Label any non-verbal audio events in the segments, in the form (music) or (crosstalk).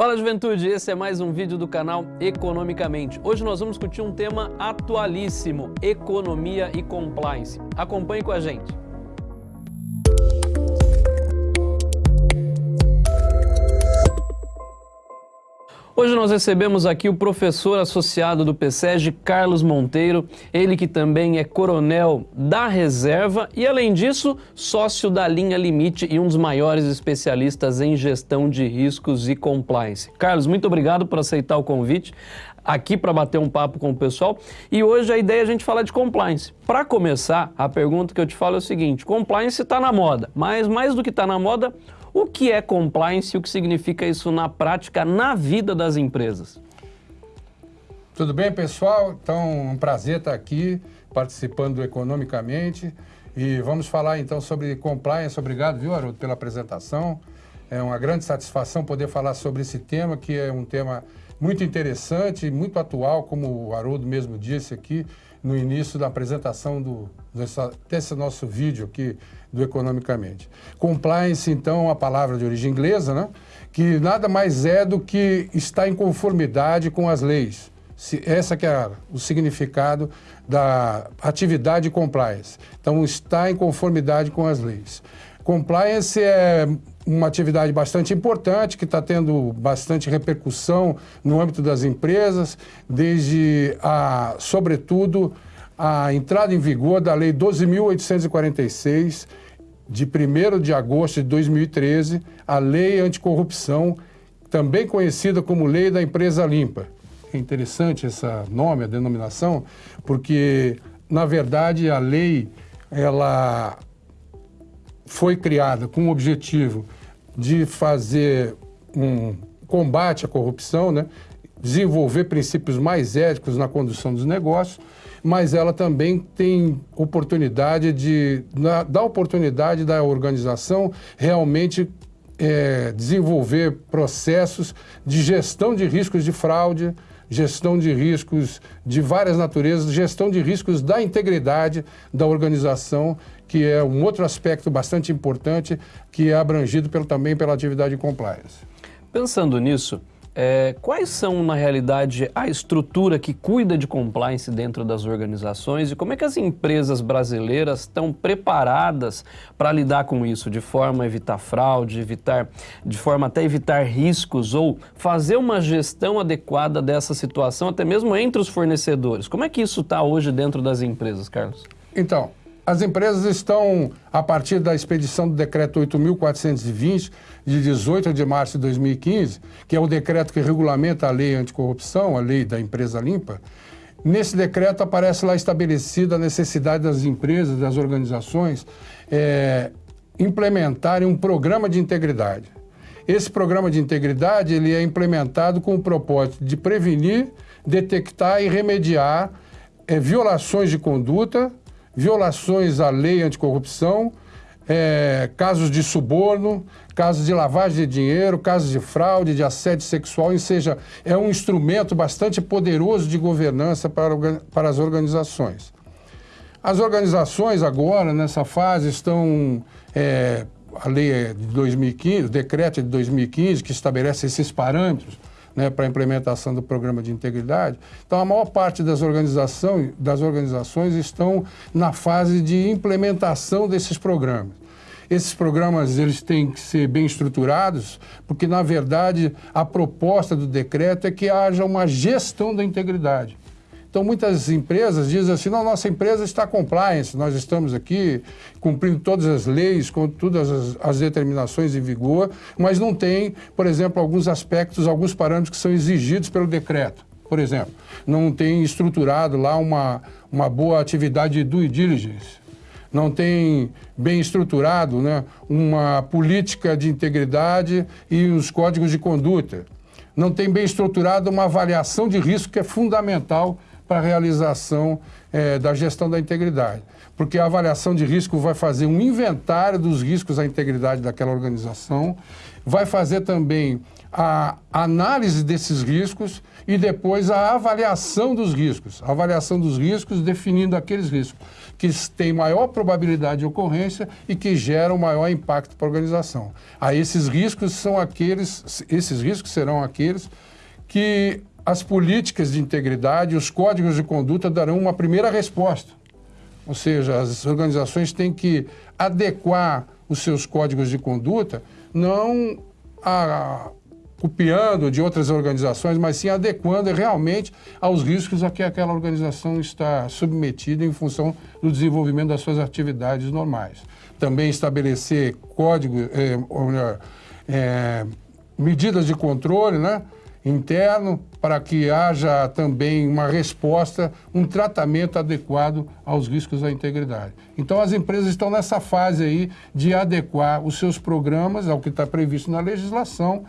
Fala juventude, esse é mais um vídeo do canal Economicamente. Hoje nós vamos discutir um tema atualíssimo, economia e compliance. Acompanhe com a gente. Hoje nós recebemos aqui o professor associado do PSEG, Carlos Monteiro, ele que também é coronel da reserva e, além disso, sócio da linha Limite e um dos maiores especialistas em gestão de riscos e compliance. Carlos, muito obrigado por aceitar o convite aqui para bater um papo com o pessoal. E hoje a ideia é a gente falar de compliance. Para começar, a pergunta que eu te falo é o seguinte, compliance está na moda, mas mais do que está na moda, o que é compliance e o que significa isso na prática, na vida das empresas? Tudo bem, pessoal? Então, um prazer estar aqui participando economicamente e vamos falar então sobre compliance. Obrigado, viu, Haroldo, pela apresentação. É uma grande satisfação poder falar sobre esse tema, que é um tema muito interessante, muito atual, como o Haroldo mesmo disse aqui no início da apresentação do, dessa, desse nosso vídeo aqui do Economicamente. Compliance, então, é uma palavra de origem inglesa, né? que nada mais é do que estar em conformidade com as leis. Se, essa que é o significado da atividade compliance. Então, está em conformidade com as leis. Compliance é uma atividade bastante importante, que está tendo bastante repercussão no âmbito das empresas, desde, a, sobretudo, a entrada em vigor da Lei 12.846, de 1 de agosto de 2013, a Lei Anticorrupção, também conhecida como Lei da Empresa Limpa. É interessante esse nome, a denominação, porque, na verdade, a lei ela foi criada com o objetivo de fazer um combate à corrupção, né? Desenvolver princípios mais éticos na condução dos negócios, mas ela também tem oportunidade de, na, dá oportunidade da organização realmente é, desenvolver processos de gestão de riscos de fraude, gestão de riscos de várias naturezas, gestão de riscos da integridade da organização, que é um outro aspecto bastante importante que é abrangido pelo, também pela atividade de compliance. Pensando nisso, é, quais são, na realidade, a estrutura que cuida de compliance dentro das organizações e como é que as empresas brasileiras estão preparadas para lidar com isso, de forma a evitar fraude, evitar, de forma até evitar riscos ou fazer uma gestão adequada dessa situação, até mesmo entre os fornecedores? Como é que isso está hoje dentro das empresas, Carlos? Então, as empresas estão, a partir da expedição do decreto 8.420, de 18 de março de 2015, que é o decreto que regulamenta a lei anticorrupção, a lei da empresa limpa, nesse decreto aparece lá estabelecida a necessidade das empresas, das organizações, é, implementarem um programa de integridade. Esse programa de integridade ele é implementado com o propósito de prevenir, detectar e remediar é, violações de conduta violações à lei anticorrupção, é, casos de suborno, casos de lavagem de dinheiro, casos de fraude, de assédio sexual, ou seja, é um instrumento bastante poderoso de governança para, para as organizações. As organizações agora, nessa fase, estão... É, a lei é de 2015, o decreto é de 2015, que estabelece esses parâmetros, né, para a implementação do programa de integridade. Então, a maior parte das, organização, das organizações estão na fase de implementação desses programas. Esses programas eles têm que ser bem estruturados, porque, na verdade, a proposta do decreto é que haja uma gestão da integridade. Então, muitas empresas dizem assim, não, nossa empresa está compliance, nós estamos aqui cumprindo todas as leis, com todas as, as, determinações em vigor, mas não tem, por exemplo, alguns aspectos, alguns parâmetros que são exigidos pelo decreto. Por exemplo, não tem estruturado lá uma, uma boa atividade de due diligence, não tem bem estruturado né, uma política de integridade e os códigos de conduta, não tem bem estruturado uma avaliação de risco que é fundamental para a realização é, da gestão da integridade. Porque a avaliação de risco vai fazer um inventário dos riscos à integridade daquela organização, vai fazer também a análise desses riscos e depois a avaliação dos riscos. A avaliação dos riscos definindo aqueles riscos que têm maior probabilidade de ocorrência e que geram maior impacto para a organização. Aí esses riscos são aqueles, esses riscos serão aqueles que as políticas de integridade, os códigos de conduta darão uma primeira resposta. Ou seja, as organizações têm que adequar os seus códigos de conduta, não a, copiando de outras organizações, mas sim adequando realmente aos riscos a que aquela organização está submetida em função do desenvolvimento das suas atividades normais. Também estabelecer código, é, é, medidas de controle né, interno para que haja também uma resposta, um tratamento adequado aos riscos à integridade. Então as empresas estão nessa fase aí de adequar os seus programas ao que está previsto na legislação,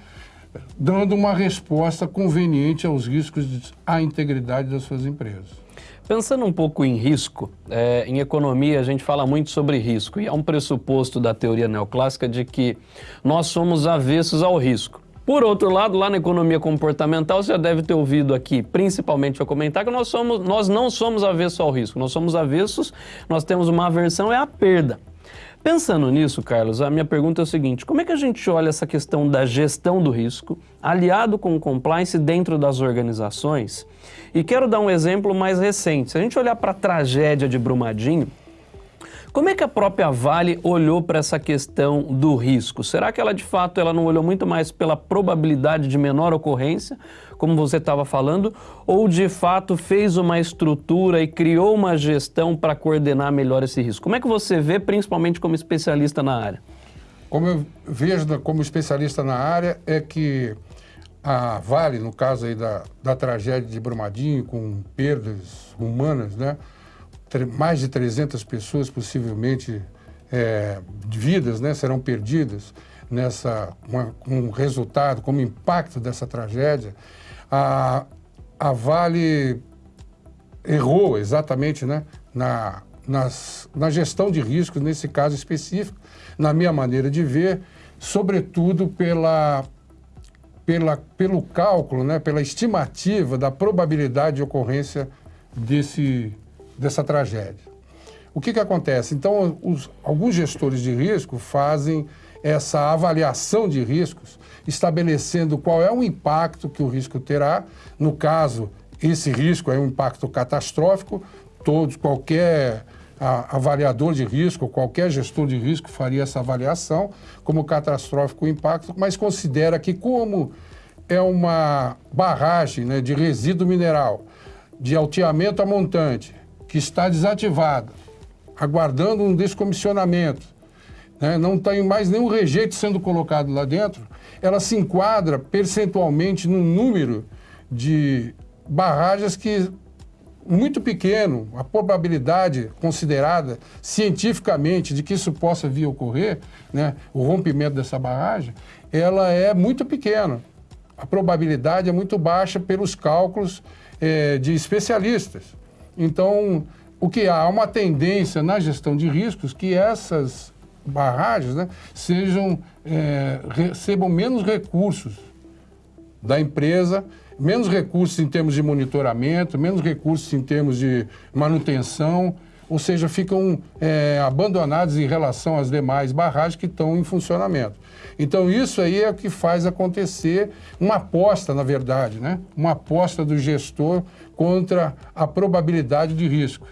dando uma resposta conveniente aos riscos à integridade das suas empresas. Pensando um pouco em risco, é, em economia a gente fala muito sobre risco e há um pressuposto da teoria neoclássica de que nós somos avessos ao risco. Por outro lado, lá na economia comportamental, você já deve ter ouvido aqui, principalmente eu comentar, que nós, somos, nós não somos avessos ao risco, nós somos avessos, nós temos uma aversão, é a perda. Pensando nisso, Carlos, a minha pergunta é o seguinte: como é que a gente olha essa questão da gestão do risco, aliado com o compliance dentro das organizações? E quero dar um exemplo mais recente. Se a gente olhar para a tragédia de Brumadinho, como é que a própria Vale olhou para essa questão do risco? Será que ela de fato ela não olhou muito mais pela probabilidade de menor ocorrência, como você estava falando, ou de fato fez uma estrutura e criou uma gestão para coordenar melhor esse risco? Como é que você vê, principalmente como especialista na área? Como eu vejo como especialista na área é que a Vale, no caso aí da, da tragédia de Brumadinho, com perdas humanas, né? Mais de 300 pessoas possivelmente é, vidas né, serão perdidas nessa com um resultado, como impacto dessa tragédia, a, a Vale errou exatamente né, na, nas, na gestão de riscos, nesse caso específico, na minha maneira de ver, sobretudo pela, pela, pelo cálculo, né, pela estimativa da probabilidade de ocorrência desse, dessa tragédia. O que, que acontece? Então, os, alguns gestores de risco fazem essa avaliação de riscos, estabelecendo qual é o impacto que o risco terá. No caso, esse risco é um impacto catastrófico, todos, qualquer avaliador de risco, qualquer gestor de risco faria essa avaliação como catastrófico o impacto, mas considera que como é uma barragem né, de resíduo mineral, de alteamento a montante, que está desativada, aguardando um descomissionamento, né, não tem mais nenhum rejeito sendo colocado lá dentro, ela se enquadra percentualmente num número de barragens que muito pequeno, a probabilidade considerada cientificamente de que isso possa vir a ocorrer, né, o rompimento dessa barragem, ela é muito pequena. A probabilidade é muito baixa pelos cálculos é, de especialistas. Então, o que há? Uma tendência na gestão de riscos que essas barragens né, sejam, é, recebam menos recursos da empresa, menos recursos em termos de monitoramento, menos recursos em termos de manutenção, ou seja, ficam é, abandonados em relação às demais barragens que estão em funcionamento. Então, isso aí é o que faz acontecer uma aposta, na verdade, né? uma aposta do gestor contra a probabilidade de risco.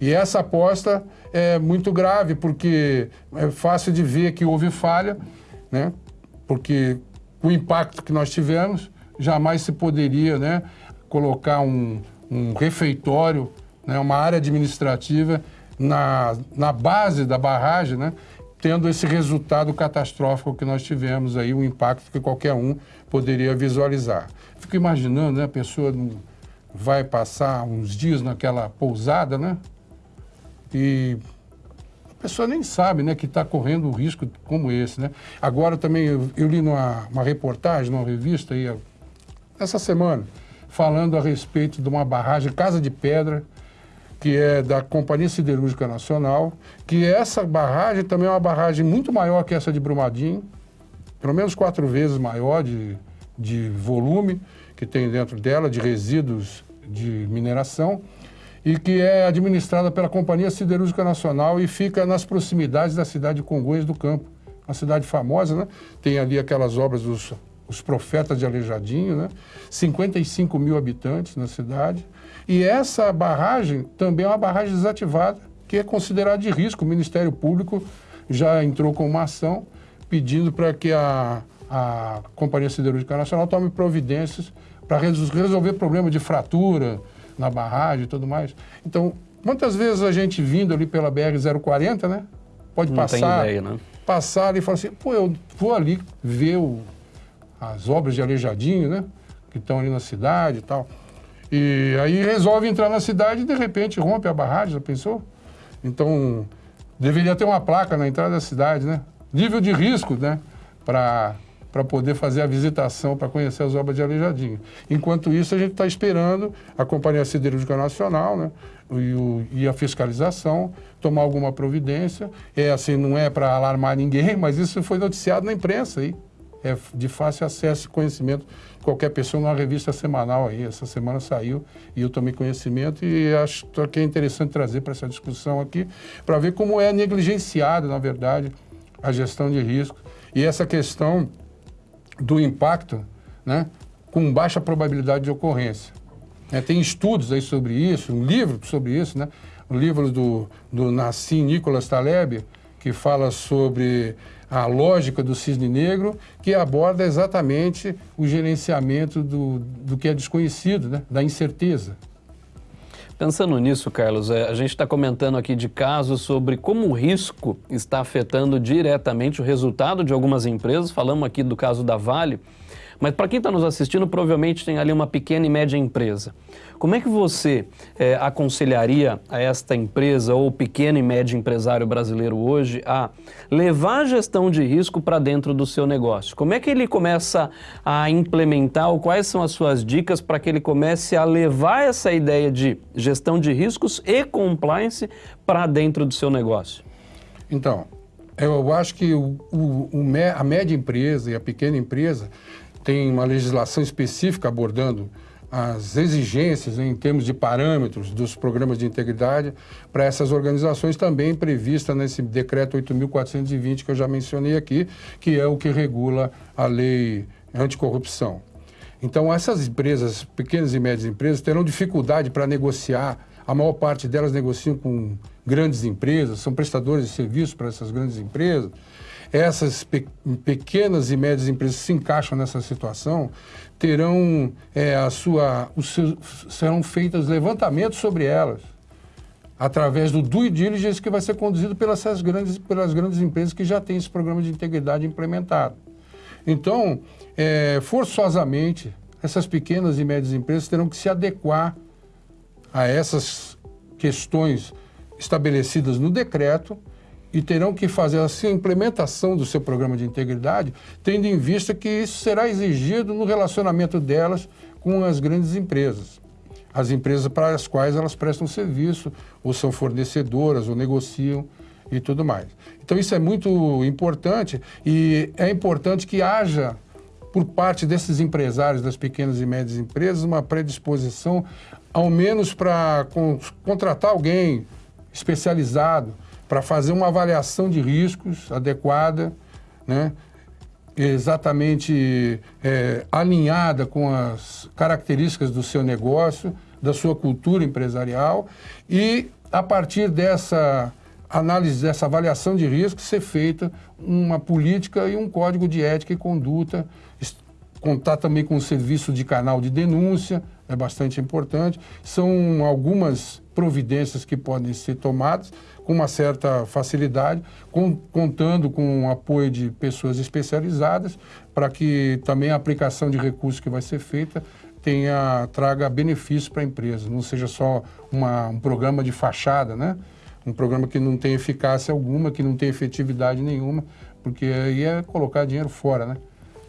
E essa aposta é muito grave, porque é fácil de ver que houve falha, né? porque o impacto que nós tivemos, jamais se poderia né, colocar um, um refeitório né, uma área administrativa na, na base da barragem, né, tendo esse resultado catastrófico que nós tivemos aí, o impacto que qualquer um poderia visualizar. Fico imaginando, né, a pessoa vai passar uns dias naquela pousada, né, e a pessoa nem sabe, né, que está correndo um risco como esse, né. Agora também eu, eu li numa uma reportagem, numa revista aí, essa semana, falando a respeito de uma barragem Casa de Pedra, que é da Companhia Siderúrgica Nacional, que essa barragem também é uma barragem muito maior que essa de Brumadinho, pelo menos quatro vezes maior, de de volume que tem dentro dela, de resíduos de mineração, e que é administrada pela Companhia Siderúrgica Nacional e fica nas proximidades da cidade de Congonhas do Campo. Uma cidade famosa, né? Tem ali aquelas obras dos os profetas de Aleijadinho, né? 55 mil habitantes na cidade. E essa barragem também é uma barragem desativada, que é considerada de risco. O Ministério Público já entrou com uma ação pedindo para que a, a Companhia Siderúrgica Nacional tome providências para resolver problema de fratura na barragem e tudo mais. Então, muitas vezes a gente vindo ali pela BR-040, né? Pode Não passar, ideia, né? passar ali e falar assim, pô, eu vou ali ver o, as obras de Aleijadinho, né? Que estão ali na cidade e tal. E aí resolve entrar na cidade e de repente rompe a barragem, já pensou? Então, deveria ter uma placa na entrada da cidade, né? Nível de risco, né? Para para poder fazer a visitação, para conhecer as obras de Aleijadinho. Enquanto isso, a gente está esperando a Companhia Siderúrgica Nacional né, e, o, e, a fiscalização tomar alguma providência. É assim, não é para alarmar ninguém, (laughs) mas isso foi noticiado na imprensa aí. É de fácil acesso e conhecimento de qualquer pessoa numa revista semanal aí. Essa semana saiu e eu tomei conhecimento e acho que é interessante trazer para essa discussão aqui, para ver como é negligenciada, na verdade, a gestão de risco. E essa questão do impacto né, com baixa probabilidade de ocorrência. É, tem estudos aí sobre isso, um livro sobre isso, né? um livro do, do Nassim Nicolas Taleb, que fala sobre a lógica do cisne negro, que aborda exatamente o gerenciamento do, do que é desconhecido, né? da incerteza. Pensando nisso, Carlos, é, a gente está comentando aqui de casos sobre como o risco está afetando diretamente o resultado de algumas empresas. Falamos aqui do caso da Vale. Mas para quem está nos assistindo, provavelmente tem ali uma pequena e média empresa. Como é que você é, aconselharia a esta empresa ou pequeno e médio empresário brasileiro hoje a levar a gestão de risco para dentro do seu negócio? Como é que ele começa a implementar ou quais são as suas dicas para que ele comece a levar essa ideia de gestão de riscos e compliance para dentro do seu negócio? Então, eu acho que o, o, o, a média empresa e a pequena empresa tem uma legislação específica abordando as exigências em termos de parâmetros dos programas de integridade para essas organizações também prevista nesse decreto 8.420 que eu já mencionei aqui, que é o que regula a lei anticorrupção. Então, essas empresas, pequenas e médias empresas, terão dificuldade para negociar. A maior parte delas negociam com grandes empresas, são prestadores de serviços para essas grandes empresas essas pe pequenas e médias empresas se encaixam nessa situação terão é, a sua, seu, serão feitos levantamentos sobre elas através do due diligence que vai ser conduzido pelas grandes, pelas grandes empresas que já têm esse programa de integridade implementado. Então, é, forçosamente, essas pequenas e médias empresas terão que se adequar a essas questões estabelecidas no decreto e terão que fazer a implementação do seu programa de integridade, tendo em vista que isso será exigido no relacionamento delas com as grandes empresas. As empresas para as quais elas prestam serviço, ou são fornecedoras, ou negociam e tudo mais. Então isso é muito importante e é importante que haja, por parte desses empresários das pequenas e médias empresas, uma predisposição, ao menos para contratar alguém especializado, para fazer uma avaliação de riscos adequada, né? exatamente é, alinhada com as características do seu negócio, da sua cultura empresarial e, a partir dessa análise, dessa avaliação de risco, ser feita uma política e um código de ética e conduta, contar também com o serviço de canal de denúncia, é bastante importante. São algumas providências que podem ser tomadas com uma certa facilidade, com, contando com o apoio de pessoas especializadas, para que também a aplicação de recursos que vai ser feita tenha, traga benefícios para a empresa, não seja só uma, um programa de fachada, né? um programa que não tem eficácia alguma, que não tem efetividade nenhuma, porque aí é colocar dinheiro fora, né?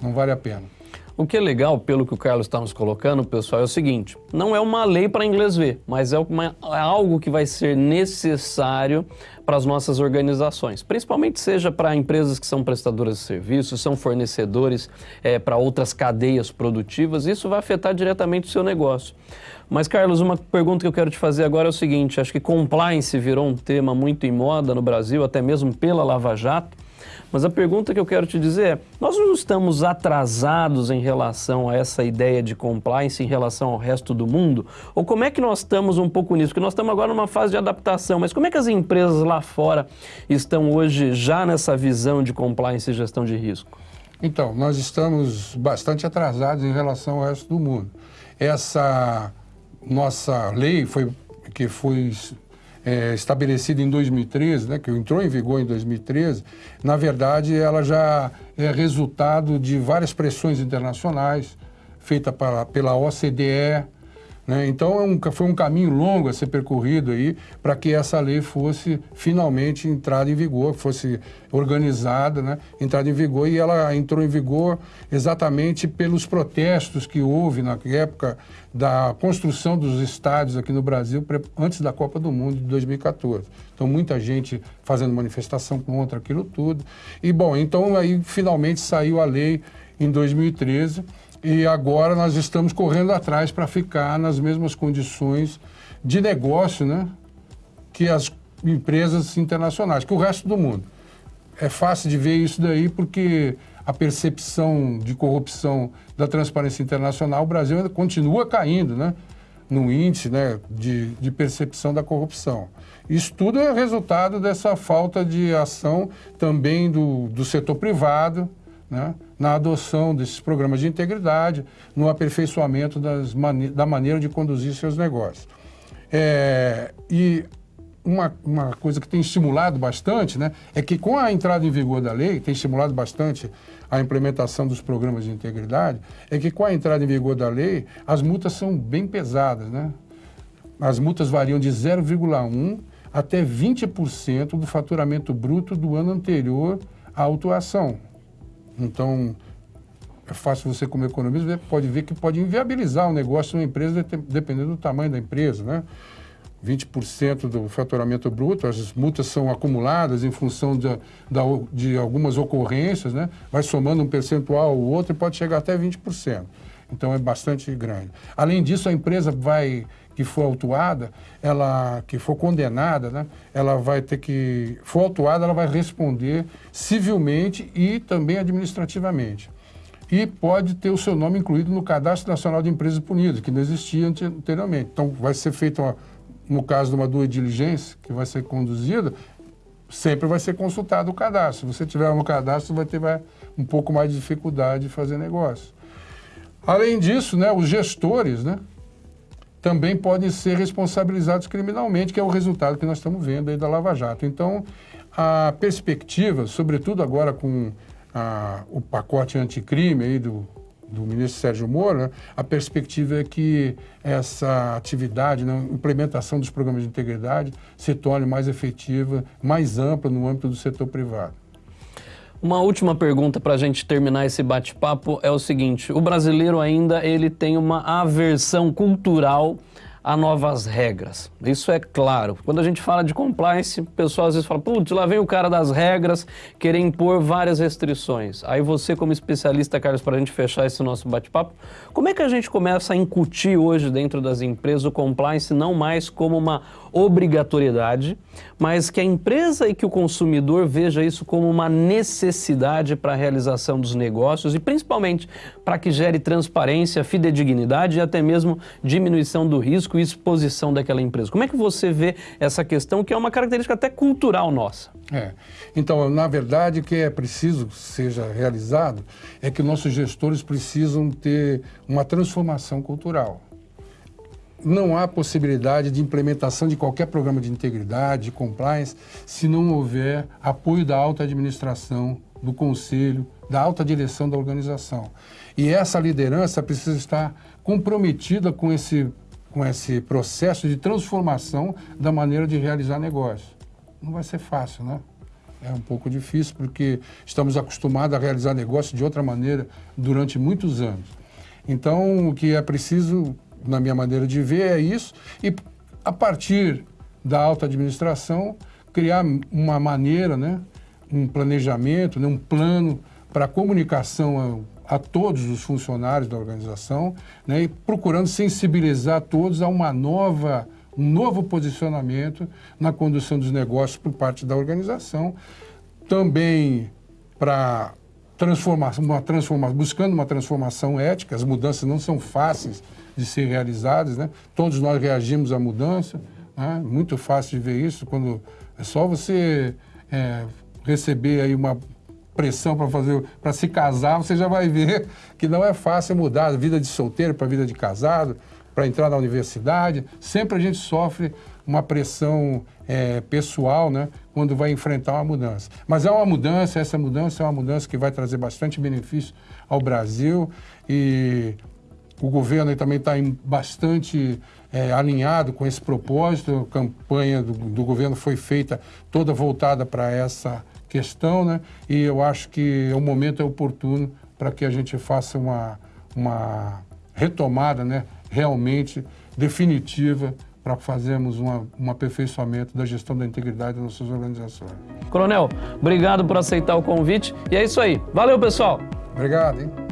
não vale a pena. O que é legal, pelo que o Carlos está nos colocando, pessoal, é o seguinte: não é uma lei para inglês ver, mas é, uma, é algo que vai ser necessário para as nossas organizações, principalmente seja para empresas que são prestadoras de serviços, são fornecedores é, para outras cadeias produtivas, isso vai afetar diretamente o seu negócio. Mas, Carlos, uma pergunta que eu quero te fazer agora é o seguinte: acho que compliance virou um tema muito em moda no Brasil, até mesmo pela Lava Jato. Mas a pergunta que eu quero te dizer é: nós não estamos atrasados em relação a essa ideia de compliance em relação ao resto do mundo? Ou como é que nós estamos um pouco nisso? Porque nós estamos agora numa fase de adaptação, mas como é que as empresas lá fora estão hoje já nessa visão de compliance e gestão de risco? Então, nós estamos bastante atrasados em relação ao resto do mundo. Essa nossa lei foi que foi é, estabelecida em 2013, né, que entrou em vigor em 2013, na verdade ela já é resultado de várias pressões internacionais feitas pela OCDE, né? Então é um, foi um caminho longo a ser percorrido aí para que essa lei fosse finalmente entrada em vigor, fosse organizada, né? entrada em vigor e ela entrou em vigor exatamente pelos protestos que houve na época da construção dos estádios aqui no Brasil antes da Copa do Mundo de 2014. Então muita gente fazendo manifestação contra aquilo tudo. E bom, então aí finalmente saiu a lei em 2013 e agora nós estamos correndo atrás para ficar nas mesmas condições de negócio né, que as empresas internacionais, que o resto do mundo. É fácil de ver isso daí porque a percepção de corrupção da transparência internacional, o Brasil continua caindo né, no índice né, de, de percepção da corrupção. Isso tudo é resultado dessa falta de ação também do, do setor privado, né, na adoção desses programas de integridade, no aperfeiçoamento mane da maneira de conduzir seus negócios. É, e uma, uma, coisa que tem estimulado bastante né, é que com a entrada em vigor da lei, tem estimulado bastante a implementação dos programas de integridade, é que com a entrada em vigor da lei, as multas são bem pesadas. Né? As multas variam de 0,1% até 20% do faturamento bruto do ano anterior à autuação. Então, é fácil você, como economista, pode ver que pode inviabilizar o negócio de uma empresa, dependendo do tamanho da empresa, né? 20% do faturamento bruto, as multas são acumuladas em função de, de algumas ocorrências, né? vai somando um percentual ou outro e pode chegar até 20%. Então é bastante grande. Além disso, a empresa vai que for autuada, ela que for condenada, né, ela vai ter que for autuada, ela vai responder civilmente e também administrativamente. E pode ter o seu nome incluído no Cadastro Nacional de Empresas Punidas, que não existia anteriormente. Então, vai ser feita, no caso de uma due diligência que vai ser conduzida, sempre vai ser consultado o cadastro. Se você tiver no cadastro, vai ter vai, um pouco mais de dificuldade de fazer negócio. Além disso, né, os gestores, né, também podem ser responsabilizados criminalmente, que é o resultado que nós estamos vendo aí da Lava Jato. Então, a perspectiva, sobretudo agora com a, o pacote anticrime aí do, do ministro Sérgio Moro, né, a perspectiva é que essa atividade, né, implementação dos programas de integridade, se torne mais efetiva, mais ampla no âmbito do setor privado. Uma última pergunta para a gente terminar esse bate-papo é o seguinte: o brasileiro ainda ele tem uma aversão cultural a novas regras. Isso é claro. Quando a gente fala de compliance, o pessoal às vezes fala, putz, lá vem o cara das regras querer impor várias restrições. Aí você, como especialista, Carlos, para a gente fechar esse nosso bate-papo, como é que a gente começa a incutir hoje dentro das empresas o compliance não mais como uma obrigatoriedade, mas que a empresa e que o consumidor veja isso como uma necessidade para a realização dos negócios e principalmente para que gere transparência, fidedignidade e até mesmo diminuição do risco e exposição daquela empresa. Como é que você vê essa questão que é uma característica até cultural nossa? É. Então, na verdade, o que é preciso que seja realizado é que nossos gestores precisam ter uma transformação cultural não há possibilidade de implementação de qualquer programa de integridade, de compliance, se não houver apoio da alta administração, do conselho, da alta direção da organização. E essa liderança precisa estar comprometida com esse, com esse processo de transformação da maneira de realizar negócio. Não vai ser fácil, né? É um pouco difícil porque estamos acostumados a realizar negócio de outra maneira durante muitos anos. Então, o que é preciso, na minha maneira de ver, é isso. E a partir da alta administração, criar uma maneira, né, um planejamento, né, um plano para comunicação a, todos os funcionários da organização, né, e procurando sensibilizar todos a uma nova, um novo posicionamento na condução dos negócios por parte da organização, também para transformação, uma transformação, buscando uma transformação ética, as mudanças não são fáceis de ser realizadas, né? todos nós reagimos à mudança, né? muito fácil de ver isso, quando é só você é, receber aí uma pressão para fazer para se casar, você já vai ver (laughs) que não é fácil mudar a vida de solteiro para a vida de casado, para entrar na universidade. Sempre a gente sofre uma pressão é, pessoal, né, quando vai enfrentar uma mudança. Mas é uma mudança, essa mudança é uma mudança que vai trazer bastante benefício ao Brasil e o governo também está bastante é, alinhado com esse propósito. A campanha do, do governo foi feita toda voltada para essa questão, né? E eu acho que o momento é oportuno para que a gente faça uma, uma retomada, né? Realmente definitiva para fazermos uma, um aperfeiçoamento da gestão da integridade das nossas organizações. Coronel, obrigado por aceitar o convite e é isso aí. Valeu, pessoal! Obrigado, hein?